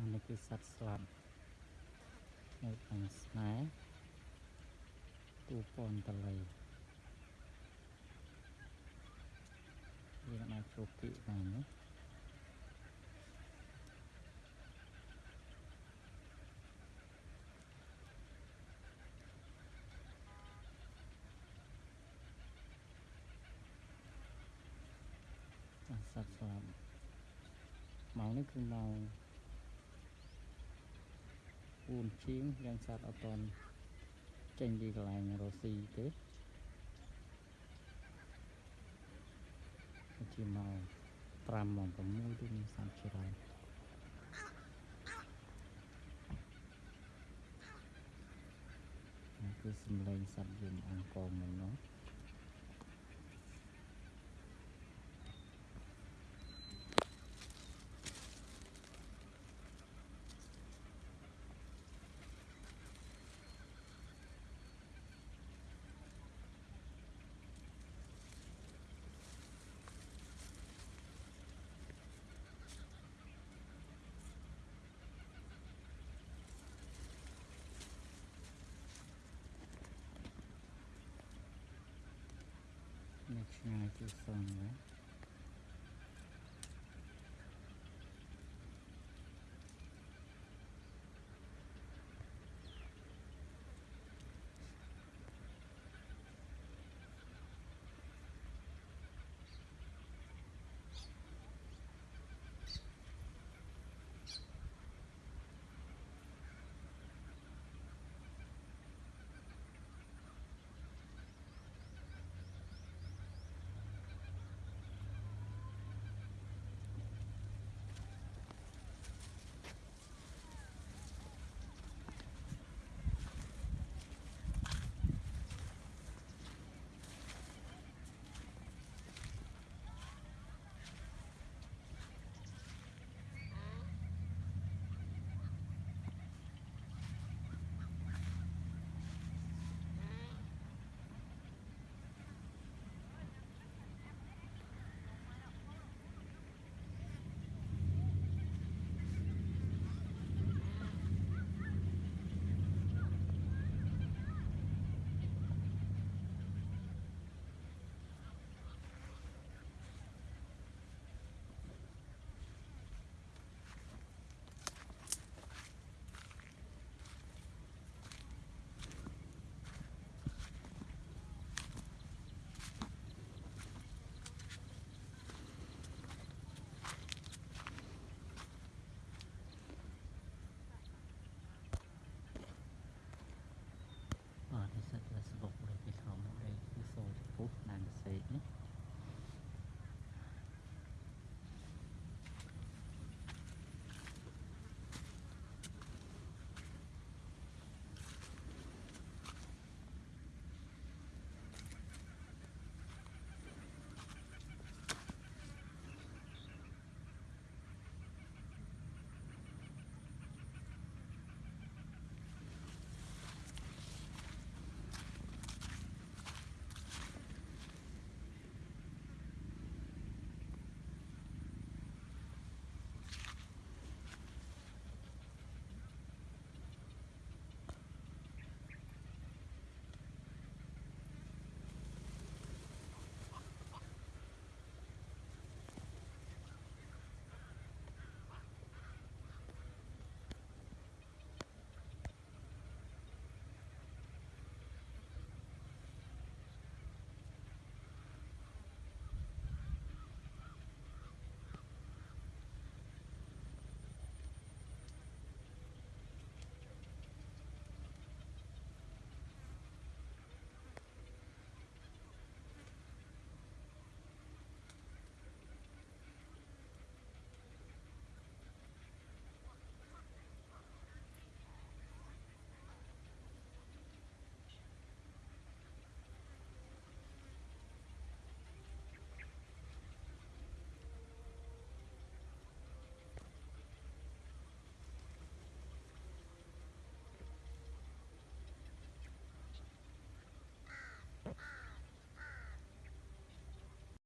អានេះគឺសត្វស្លាប់នៅខាងស្នែទូពនតលៃយើងអាចជួបពីបានណាអាសត្វស្លាប់ម៉ោងនេះគឺម៉ោង 4ជាងយ៉ាងសត្វអត់តន់ចេញពីកន្លែងរស់ស៊ីទេជាម៉ោង5ម៉ោង6ទៅមានសត្វច្រើននេះគឺសំឡេងសត្វយំអង្គរមិញនោះ នេះឆ្ងាយជាសងណា México.